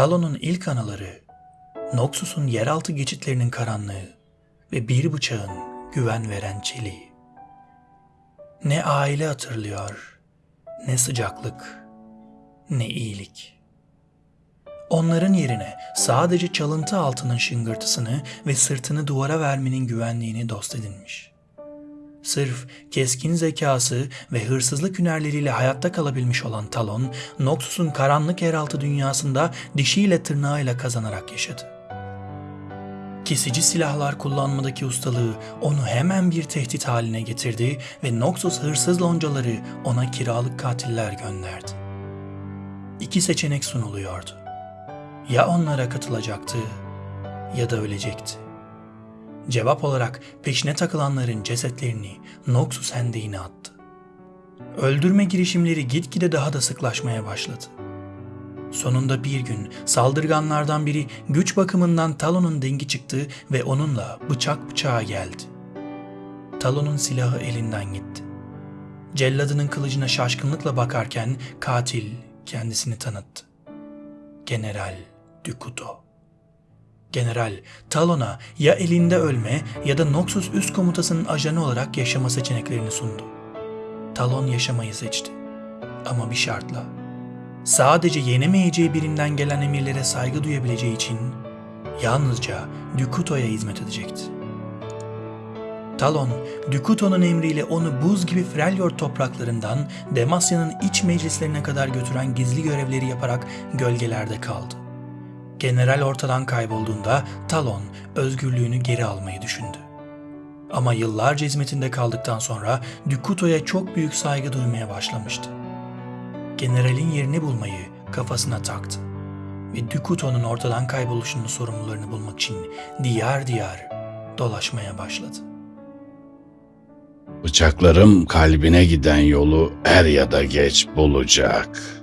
Talon'un ilk anıları, Noxus'un yeraltı geçitlerinin karanlığı ve bir bıçağın güven veren çeliği. Ne aile hatırlıyor, ne sıcaklık, ne iyilik. Onların yerine sadece çalıntı altının şıngırtısını ve sırtını duvara vermenin güvenliğini dost edinmiş. Sırf keskin zekası ve hırsızlık hünerleriyle hayatta kalabilmiş olan Talon, Noxus'un karanlık yeraltı dünyasında dişiyle tırnağıyla kazanarak yaşadı. Kesici silahlar kullanmadaki ustalığı onu hemen bir tehdit haline getirdi ve Noxus hırsız loncaları ona kiralık katiller gönderdi. İki seçenek sunuluyordu. Ya onlara katılacaktı ya da ölecekti. Cevap olarak peşine takılanların cesetlerini Noxus hendeğine attı. Öldürme girişimleri gitgide daha da sıklaşmaya başladı. Sonunda bir gün saldırganlardan biri güç bakımından Talon'un dengi çıktı ve onunla bıçak bıçağa geldi. Talon'un silahı elinden gitti. Celladının kılıcına şaşkınlıkla bakarken katil kendisini tanıttı. General Dukuto. General Talon'a ya elinde ölme ya da Noxus üst komutasının ajanı olarak yaşama seçeneklerini sundu. Talon yaşamayı seçti. Ama bir şartla. Sadece yenemeyeceği birinden gelen emirlere saygı duyabileceği için yalnızca Dukuto'ya hizmet edecekti. Talon, Dukuto'nun emriyle onu buz gibi Freljord topraklarından Demasya'nın iç meclislerine kadar götüren gizli görevleri yaparak gölgelerde kaldı. General ortadan kaybolduğunda Talon özgürlüğünü geri almayı düşündü. Ama yıllarca hizmetinde kaldıktan sonra Dukuto'ya çok büyük saygı duymaya başlamıştı. Generalin yerini bulmayı kafasına taktı ve Dukuto'nun ortadan kayboluşunun sorumlularını bulmak için diyar diyar dolaşmaya başladı. Bıçaklarım kalbine giden yolu er ya da geç bulacak.